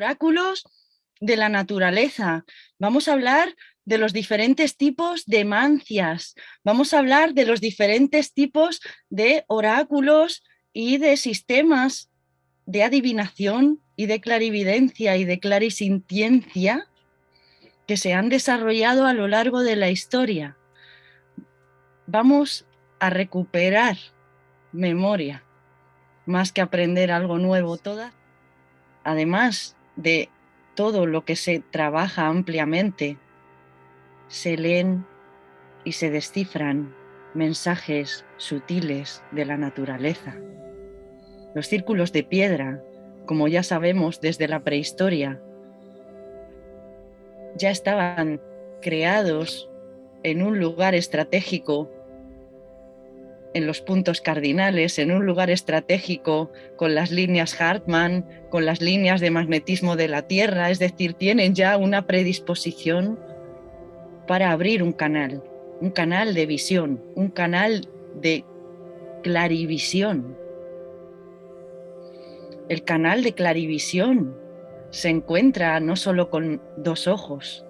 oráculos de la naturaleza. Vamos a hablar de los diferentes tipos de mancias. Vamos a hablar de los diferentes tipos de oráculos y de sistemas de adivinación y de clarividencia y de clarisintiencia que se han desarrollado a lo largo de la historia. Vamos a recuperar memoria más que aprender algo nuevo toda. Además de todo lo que se trabaja ampliamente, se leen y se descifran mensajes sutiles de la naturaleza. Los círculos de piedra, como ya sabemos desde la prehistoria, ya estaban creados en un lugar estratégico en los puntos cardinales, en un lugar estratégico, con las líneas Hartmann, con las líneas de magnetismo de la Tierra, es decir, tienen ya una predisposición para abrir un canal, un canal de visión, un canal de clarivisión. El canal de clarivisión se encuentra no solo con dos ojos,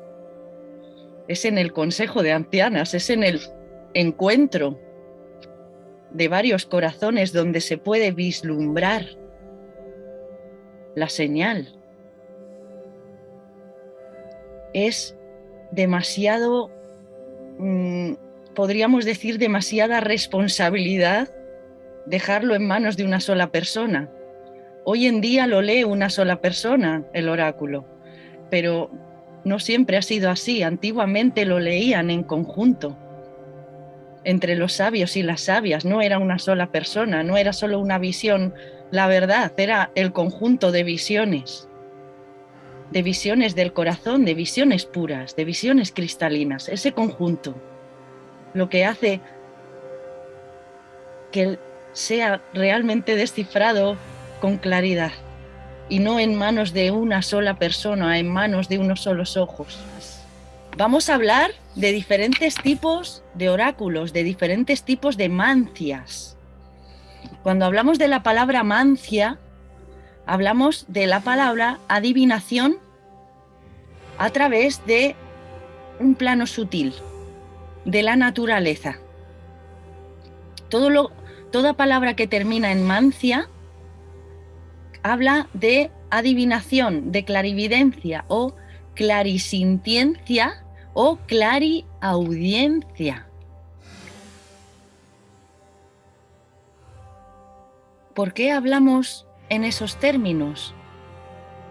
es en el consejo de ancianas, es en el encuentro de varios corazones donde se puede vislumbrar la señal. Es demasiado, mm, podríamos decir, demasiada responsabilidad dejarlo en manos de una sola persona. Hoy en día lo lee una sola persona, el oráculo, pero no siempre ha sido así. Antiguamente lo leían en conjunto entre los sabios y las sabias, no era una sola persona, no era solo una visión, la verdad era el conjunto de visiones, de visiones del corazón, de visiones puras, de visiones cristalinas, ese conjunto, lo que hace que sea realmente descifrado con claridad y no en manos de una sola persona, en manos de unos solos ojos. Vamos a hablar de diferentes tipos de oráculos, de diferentes tipos de mancias. Cuando hablamos de la palabra mancia, hablamos de la palabra adivinación a través de un plano sutil, de la naturaleza. Todo lo, toda palabra que termina en mancia habla de adivinación, de clarividencia o clarisintiencia o clariaudiencia. ¿Por qué hablamos en esos términos?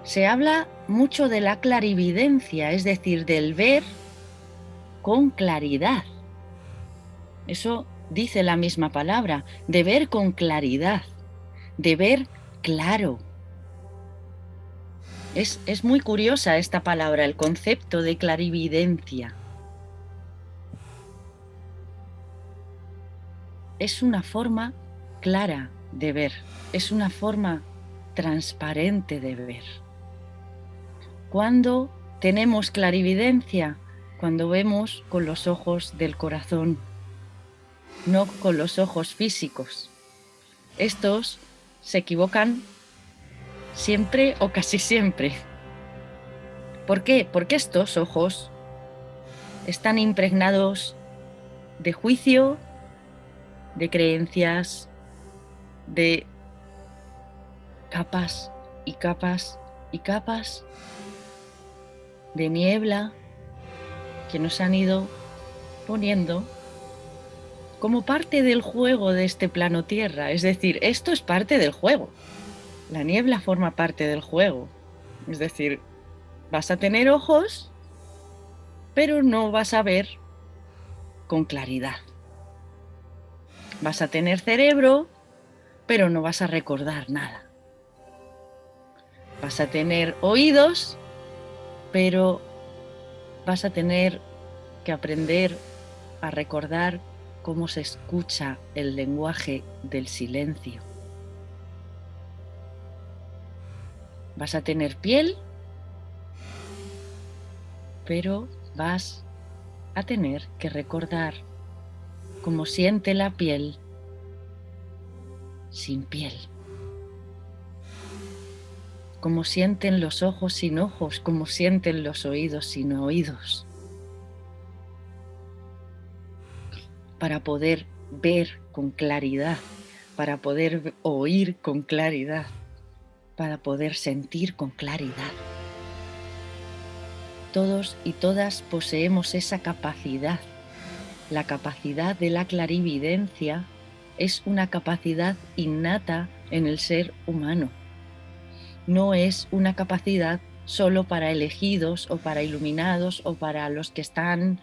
Se habla mucho de la clarividencia, es decir, del ver con claridad. Eso dice la misma palabra, de ver con claridad, de ver claro. Es, muy curiosa esta palabra, el concepto de clarividencia. Es una forma clara de ver, es una forma transparente de ver. Cuando tenemos clarividencia? Cuando vemos con los ojos del corazón, no con los ojos físicos. Estos se equivocan siempre o casi siempre. ¿Por qué? Porque estos ojos están impregnados de juicio, de creencias, de capas y capas y capas de niebla que nos han ido poniendo como parte del juego de este plano tierra. Es decir, esto es parte del juego. La niebla forma parte del juego. Es decir, vas a tener ojos, pero no vas a ver con claridad. Vas a tener cerebro, pero no vas a recordar nada. Vas a tener oídos, pero vas a tener que aprender a recordar cómo se escucha el lenguaje del silencio. Vas a tener piel, pero vas a tener que recordar cómo siente la piel sin piel. como sienten los ojos sin ojos, como sienten los oídos sin oídos, para poder ver con claridad, para poder oír con claridad, para poder sentir con claridad. Todos y todas poseemos esa capacidad. La capacidad de la clarividencia es una capacidad innata en el ser humano no es una capacidad solo para elegidos o para iluminados o para los que están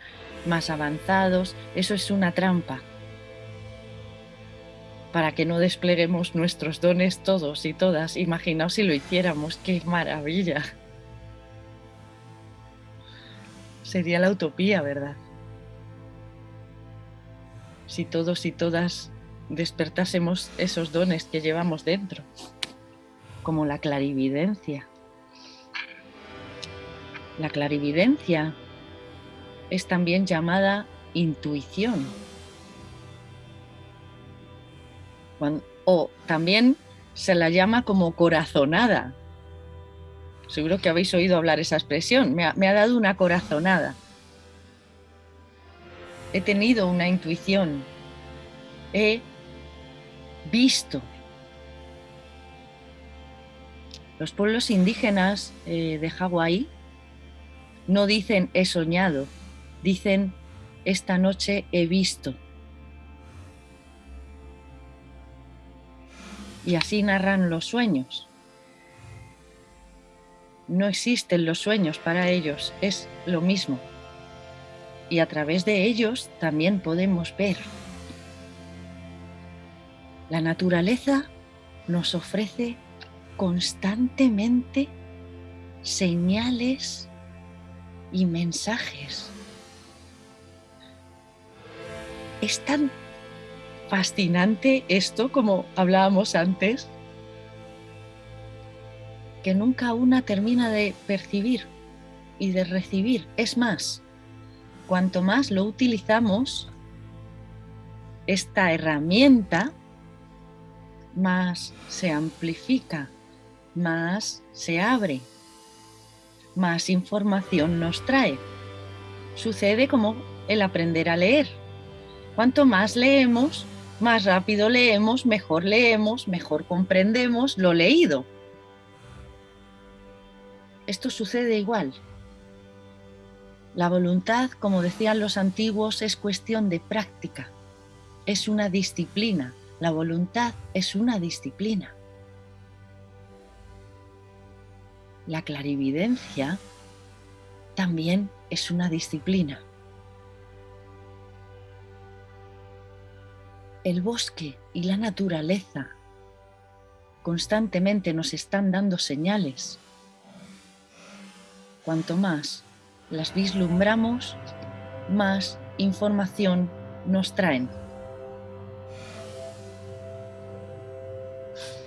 más avanzados. Eso es una trampa para que no despleguemos nuestros dones todos y todas. Imaginaos si lo hiciéramos, qué maravilla. Sería la utopía, ¿verdad? Si todos y todas despertásemos esos dones que llevamos dentro como la clarividencia. La clarividencia es también llamada intuición. O también se la llama como corazonada. Seguro que habéis oído hablar esa expresión. Me ha, dado una corazonada. He tenido una intuición. He visto Los pueblos indígenas eh, de Hawái no dicen he soñado, dicen esta noche he visto. Y así narran los sueños. No existen los sueños para ellos, es lo mismo. Y a través de ellos también podemos ver. La naturaleza nos ofrece constantemente señales y mensajes. Es fascinante esto, como hablábamos antes, que nunca una termina de percibir y de recibir. Es más, cuanto más lo utilizamos, esta herramienta, más se amplifica más se abre, más información nos trae. Sucede como el aprender a leer. Cuanto más leemos, más rápido leemos, mejor leemos, mejor comprendemos lo leído. Esto sucede igual. La voluntad, como decían los antiguos, es cuestión de práctica. Es una disciplina. La voluntad es una disciplina. la clarividencia también es una disciplina. El bosque y la naturaleza constantemente nos están dando señales. Cuanto más las vislumbramos, más información nos traen.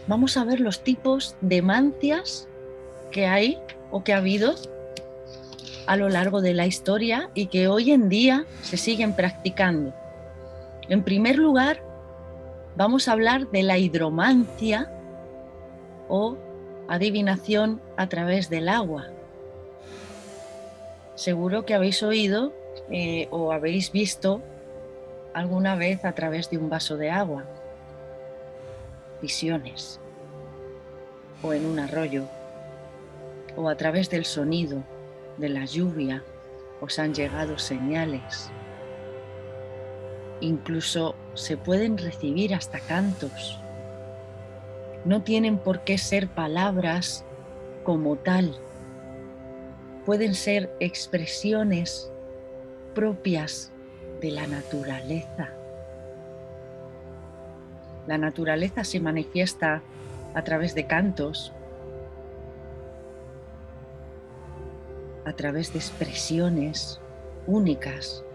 Vamos a ver los tipos de mancias que hay o que ha habido a lo largo de la historia y que hoy en día se siguen practicando. En primer lugar, vamos a hablar de la hidromancia o adivinación a través del agua. Seguro que habéis oído eh, o habéis visto alguna vez a través de un vaso de agua, visiones, o en un arroyo, o a través del sonido de la lluvia os han llegado señales. Incluso se pueden recibir hasta cantos. No tienen por qué ser palabras como tal. Pueden ser expresiones propias de la naturaleza. La naturaleza se manifiesta a través de cantos, a través de expresiones únicas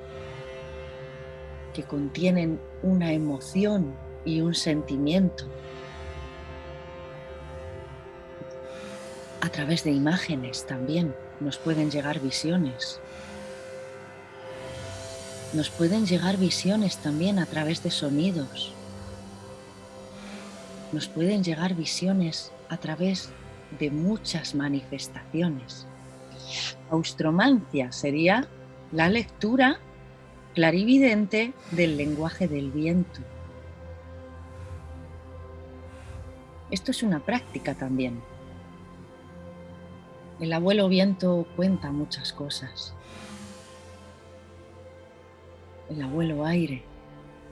que contienen una emoción y un sentimiento. A través de imágenes también nos pueden llegar visiones. Nos pueden llegar visiones también a través de sonidos. Nos pueden llegar visiones a través de muchas manifestaciones. Austromancia sería la lectura clarividente del lenguaje del viento. Esto es una práctica también. El abuelo viento cuenta muchas cosas. El abuelo aire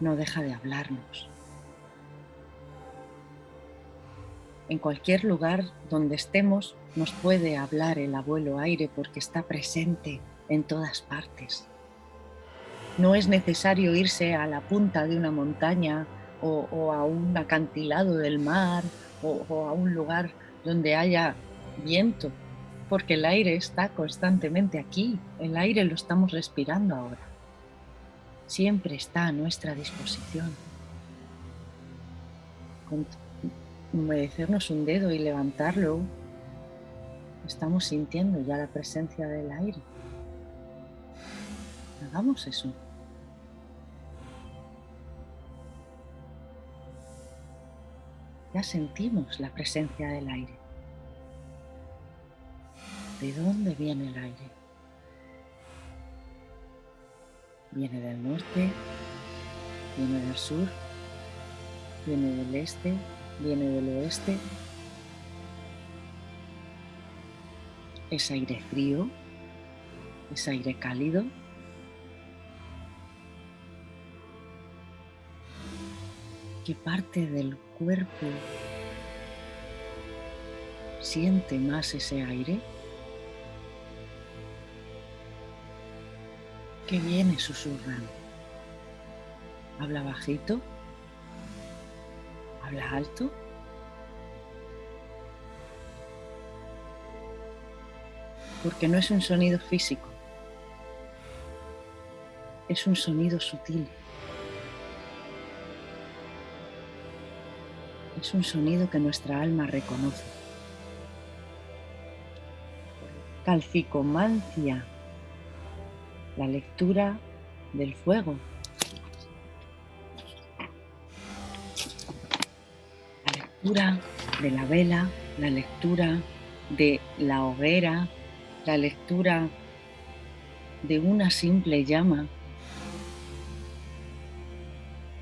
no deja de hablarnos. En cualquier lugar donde estemos nos puede hablar el abuelo aire porque está presente en todas partes. No es necesario irse a la punta de una montaña o, a un acantilado del mar o, o a un lugar donde haya viento, porque el aire está constantemente aquí, el aire lo estamos respirando ahora. Siempre está a nuestra disposición. Con humedecernos un dedo y levantarlo, estamos sintiendo ya la presencia del aire. Hagamos eso. Ya sentimos la presencia del aire. ¿De dónde viene el aire? Viene del norte, viene del sur, viene del este, viene del oeste. Es aire frío, es aire cálido. ¿Qué parte del cuerpo siente más ese aire? ¿Qué viene susurrando? ¿Habla bajito? ¿Habla alto? Porque no es un sonido físico, es un sonido sutil. Es un sonido que nuestra alma reconoce. Calcicomancia, la lectura del fuego. La lectura de la vela, la lectura de la hoguera, la lectura de una simple llama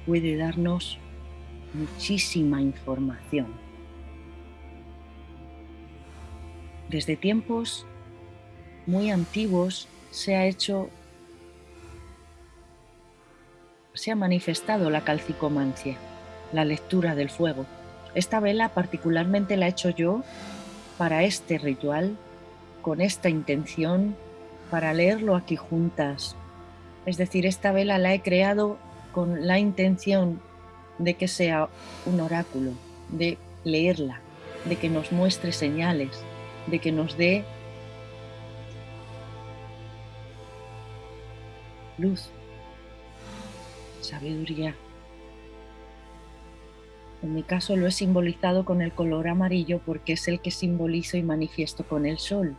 puede darnos muchísima información. Desde tiempos muy antiguos se ha hecho, se ha manifestado la calcicomancia, la lectura del fuego. Esta vela particularmente la he hecho yo para este ritual, con esta intención, para leerlo aquí juntas. Es decir, esta vela la he creado con la intención de que sea un oráculo, de leerla, de que nos muestre señales, de que nos dé luz, sabiduría. En mi caso lo he simbolizado con el color amarillo porque es el que simbolizo y manifiesto con el sol.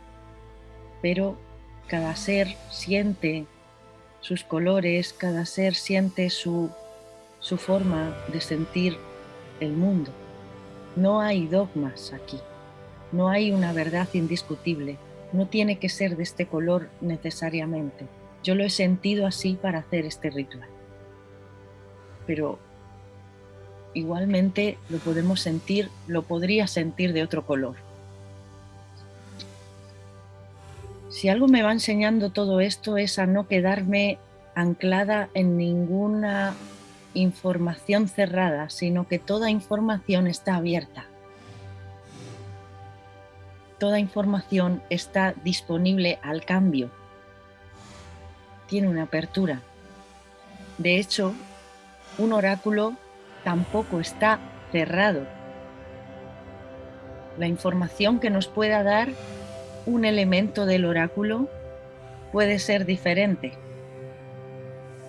Pero cada ser siente sus colores, cada ser siente su su forma de sentir el mundo. No hay dogmas aquí, no hay una verdad indiscutible, no tiene que ser de este color necesariamente. Yo lo he sentido así para hacer este ritual. Pero igualmente lo podemos sentir, lo podría sentir de otro color. Si algo me va enseñando todo esto es a no quedarme anclada en ninguna información cerrada, sino que toda información está abierta. Toda información está disponible al cambio. Tiene una apertura. De hecho, un oráculo tampoco está cerrado. La información que nos pueda dar un elemento del oráculo puede ser diferente.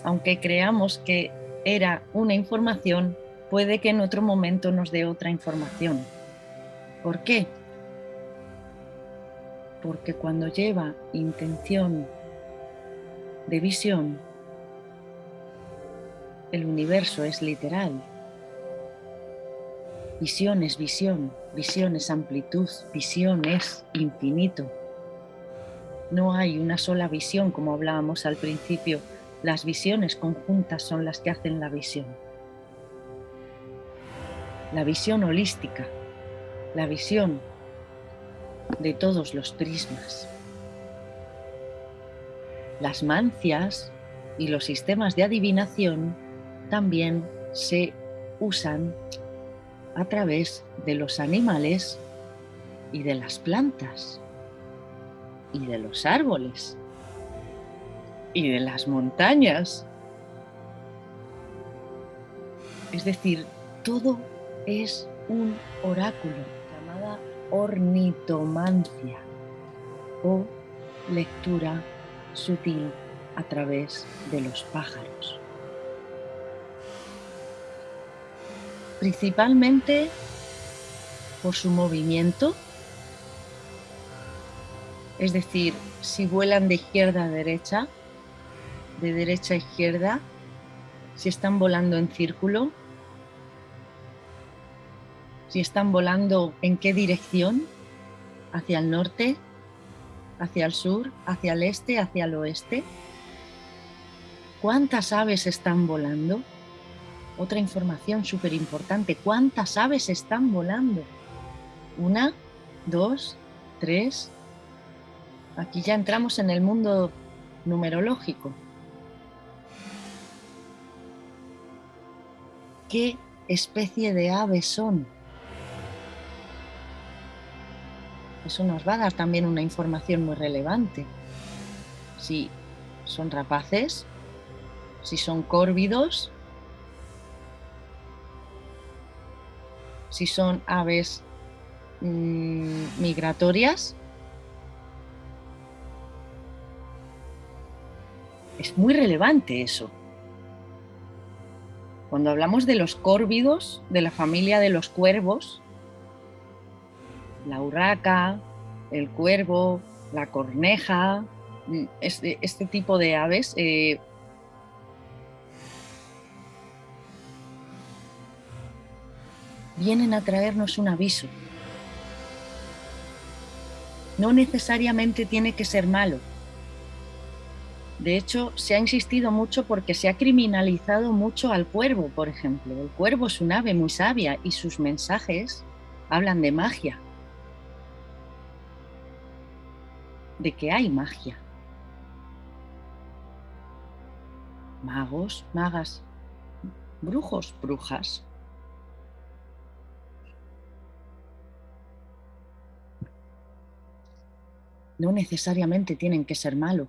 Aunque creamos que era una información, puede que en otro momento nos dé otra información. ¿Por qué? Porque cuando lleva intención de visión, el universo es literal. Visión es visión. Visión es amplitud, visión es infinito. No hay una sola visión, como hablábamos al principio. Las visiones conjuntas son las que hacen la visión. La visión holística, la visión de todos los prismas. Las mancias y los sistemas de adivinación también se usan a través de los animales y de las plantas y de los árboles y de las montañas. Es decir, todo es un oráculo llamada ornitomancia o lectura sutil a través de los pájaros. Principalmente por su movimiento, es decir, si vuelan de izquierda a derecha, de derecha a izquierda, si están volando en círculo, si están volando en qué dirección, hacia el norte, hacia el sur, hacia el este, hacia el oeste. ¿Cuántas aves están volando? Otra información súper importante, ¿cuántas aves están volando? Una, dos, tres. Aquí ya entramos en el mundo numerológico. ¿Qué especie de aves son? Eso nos va a dar también una información muy relevante. Si son rapaces, si son córvidos, si son aves mm, migratorias. Es muy relevante eso. Cuando hablamos de los córvidos, de la familia de los cuervos, la urraca, el cuervo, la corneja, mm, este, este tipo de aves eh, vienen a traernos un aviso. No necesariamente tiene que ser malo. De hecho, se ha insistido mucho porque se ha criminalizado mucho al cuervo, por ejemplo. El cuervo es un ave muy sabia y sus mensajes hablan de magia. De que hay magia. Magos, magas, brujos, brujas. no necesariamente tienen que ser malos.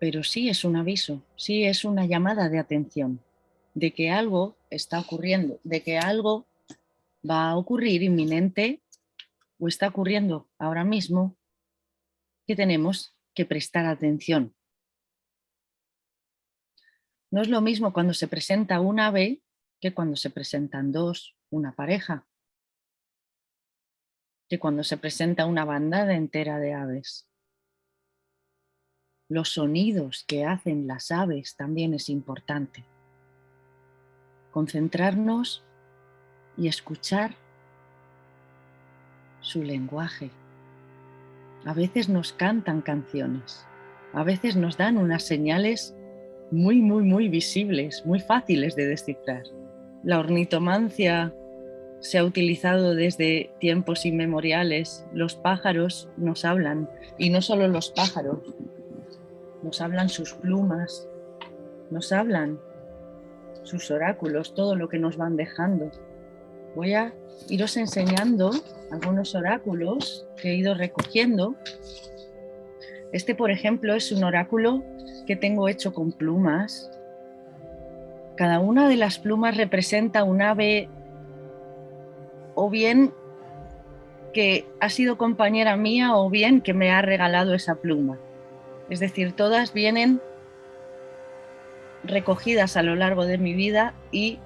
Pero sí es un aviso, sí es una llamada de atención de que algo está ocurriendo, de que algo va a ocurrir inminente o está ocurriendo ahora mismo que tenemos que prestar atención. No es lo mismo cuando se presenta un ave que cuando se presentan dos, una pareja que cuando se presenta una bandada entera de aves. Los sonidos que hacen las aves también es importante. Concentrarnos y escuchar su lenguaje. A veces nos cantan canciones, a veces nos dan unas señales muy, muy, muy visibles, muy fáciles de descifrar. La ornitomancia se ha utilizado desde tiempos inmemoriales. Los pájaros nos hablan, y no solo los pájaros, nos hablan sus plumas, nos hablan sus oráculos, todo lo que nos van dejando. Voy a iros enseñando algunos oráculos que he ido recogiendo. Este, por ejemplo, es un oráculo que tengo hecho con plumas. Cada una de las plumas representa un ave o bien que ha sido compañera mía o bien que me ha regalado esa pluma. Es decir, todas vienen recogidas a lo largo de mi vida y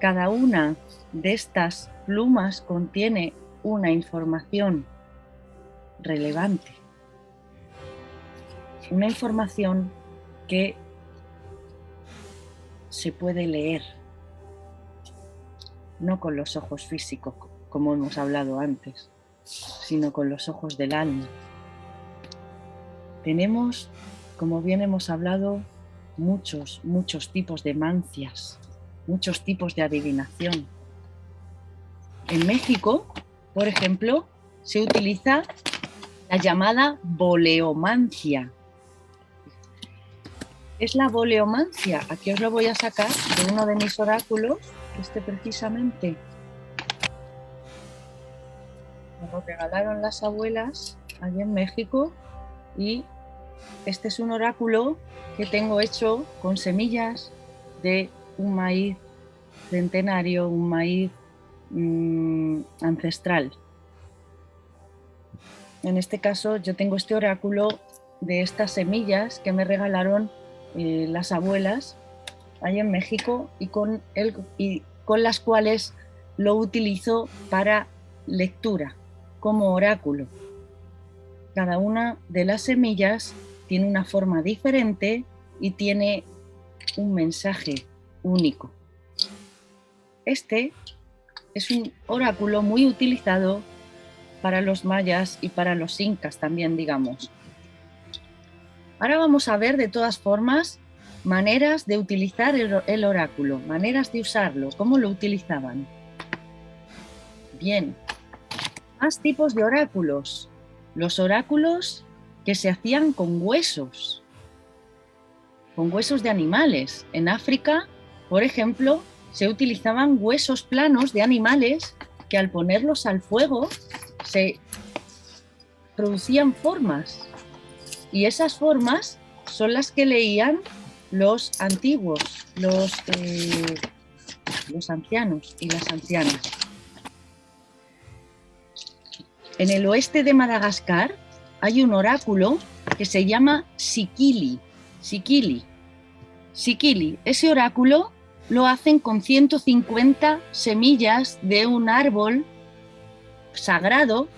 cada una de estas plumas contiene una información relevante. Una información que se puede leer no con los ojos físicos, como hemos hablado antes, sino con los ojos del alma. Tenemos, como bien hemos hablado, muchos, muchos tipos de mancias, muchos tipos de adivinación. En México, por ejemplo, se utiliza la llamada boleomancia. Es la boleomancia. Aquí os lo voy a sacar de uno de mis oráculos, este precisamente. Me lo regalaron las abuelas allí en México y este es un oráculo que tengo hecho con semillas de un maíz centenario, un maíz mm, ancestral. En este caso yo tengo este oráculo de estas semillas que me regalaron eh, las abuelas ahí en México y con, y con las cuales lo utilizo para lectura como oráculo. Cada una de las semillas tiene una forma diferente y tiene un mensaje único. Este es un oráculo muy utilizado para los mayas y para los incas también, digamos. Ahora vamos a ver de todas formas maneras de utilizar el, oráculo, maneras de usarlo, cómo lo utilizaban. Bien, más tipos de oráculos. Los oráculos que se hacían con huesos, con huesos de animales. En África, por ejemplo, se utilizaban huesos planos de animales que al ponerlos al fuego se producían formas y esas formas son las que leían los antiguos, los, eh, los ancianos y las ancianas. En el oeste de Madagascar hay un oráculo que se llama Sikili. Sikili. Sikili. Ese oráculo lo hacen con 150 semillas de un árbol sagrado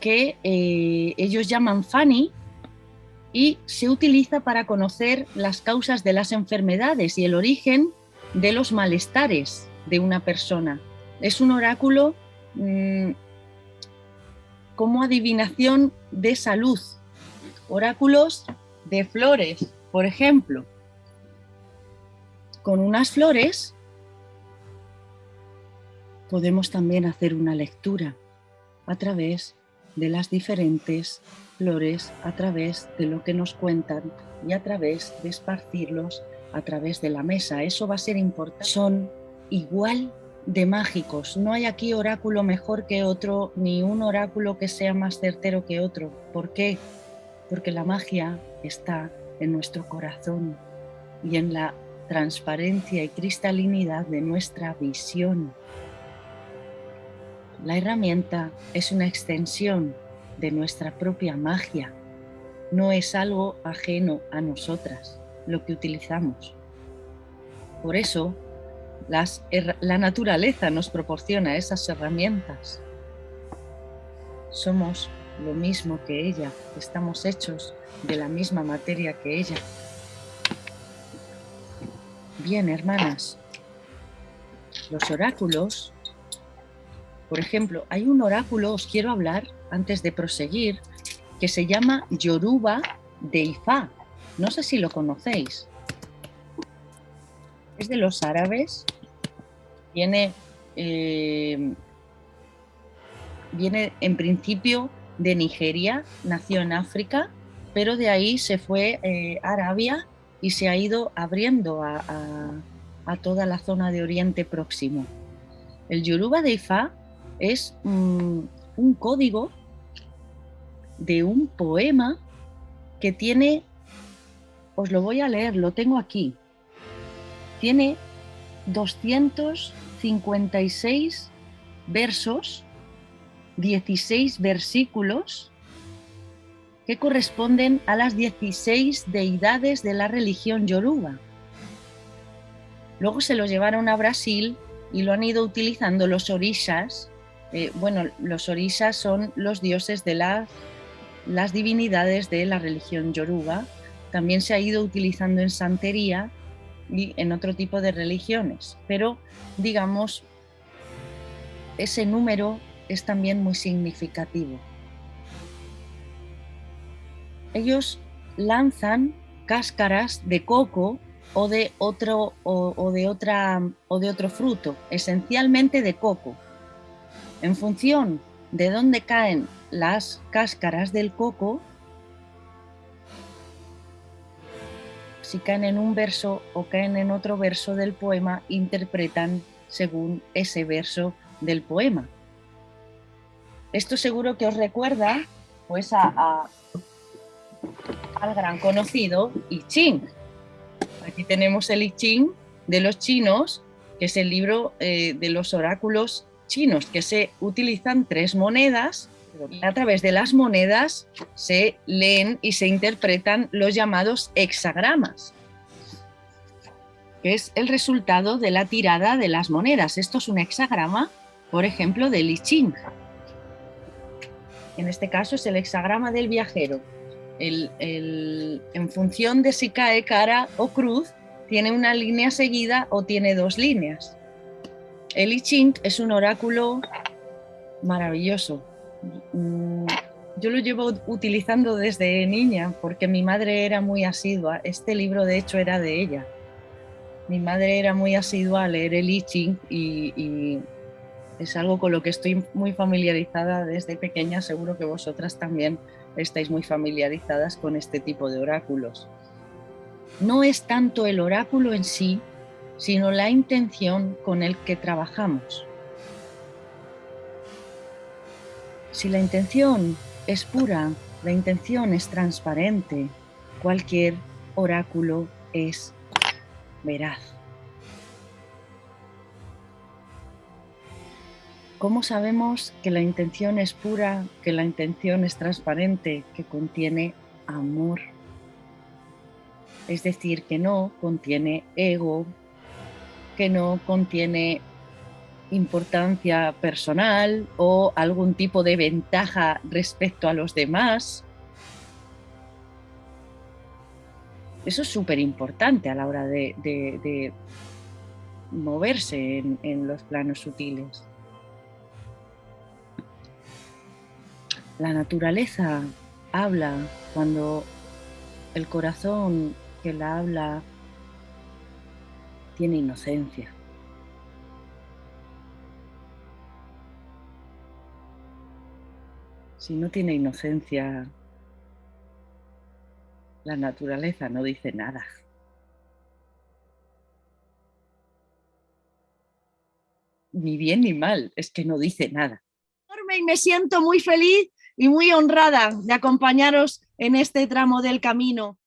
que eh, ellos llaman Fani y se utiliza para conocer las causas de las enfermedades y el origen de los malestares de una persona. Es un oráculo mm, como adivinación de salud. Oráculos de flores, por ejemplo. Con unas flores podemos también hacer una lectura a través de las diferentes flores, a través de lo que nos cuentan y a través de esparcirlos a través de la mesa. Eso va a ser importante. Son igual de mágicos. No hay aquí oráculo mejor que otro, ni un oráculo que sea más certero que otro. ¿Por qué? Porque la magia está en nuestro corazón y en la transparencia y cristalinidad de nuestra visión. La herramienta es una extensión de nuestra propia magia. No es algo ajeno a nosotras, lo que utilizamos. Por eso, la naturaleza nos proporciona esas herramientas. Somos lo mismo que ella, estamos hechos de la misma materia que ella. Bien, hermanas, los oráculos, por ejemplo, hay un oráculo, os quiero hablar antes de proseguir, que se llama Yoruba de Ifá. No sé si lo conocéis. Es de los árabes. Viene, eh, viene en principio de Nigeria, nació en África, pero de ahí se fue eh, a Arabia y se ha ido abriendo a, toda la zona de Oriente Próximo. El Yoruba de Ifá es un código de un poema que tiene, os lo voy a leer, lo tengo aquí, tiene 256 versos, 16 versículos que corresponden a las 16 deidades de la religión yoruba. Luego se lo llevaron a Brasil y lo han ido utilizando los orishas. Eh, bueno, los orishas son los dioses de la las divinidades de la religión yoruba. También se ha ido utilizando en santería y en otro tipo de religiones, pero digamos ese número es también muy significativo. Ellos lanzan cáscaras de coco o de otro, o, de otra, o de otro fruto, esencialmente de coco. En función de dónde caen las cáscaras del coco, si caen en un verso o caen en otro verso del poema, interpretan según ese verso del poema. Esto seguro que os recuerda pues a, al gran conocido I Ching. Aquí tenemos el I Ching de los chinos, que es el libro eh, de los oráculos chinos, que se utilizan tres monedas a través de las monedas se leen y se interpretan los llamados hexagramas, que es el resultado de la tirada de las monedas. Esto es un hexagrama, por ejemplo, de Li Ching. En este caso es el hexagrama del viajero. en función de si cae cara o cruz, tiene una línea seguida o tiene dos líneas. El I Ching es un oráculo maravilloso. Mm, yo lo llevo utilizando desde niña porque mi madre era muy asidua. Este libro de hecho era de ella. Mi madre era muy asidua a leer el I Ching y es algo con lo que estoy muy familiarizada desde pequeña. Seguro que vosotras también estáis muy familiarizadas con este tipo de oráculos. No es tanto el oráculo en sí, sino la intención con el que trabajamos. Si la intención es pura, la intención es transparente, cualquier oráculo es veraz. ¿Cómo sabemos que la intención es pura, que la intención es transparente, que contiene amor? Es decir, que no contiene ego, que no contiene importancia personal o algún tipo de ventaja respecto a los demás. Eso es súper importante a la hora de, moverse en los planos sutiles. La naturaleza habla cuando el corazón que la habla tiene inocencia. Si no tiene inocencia, la naturaleza no dice nada. Ni bien ni mal, es que no dice nada. Y me siento muy feliz y muy honrada de acompañaros en este tramo del camino.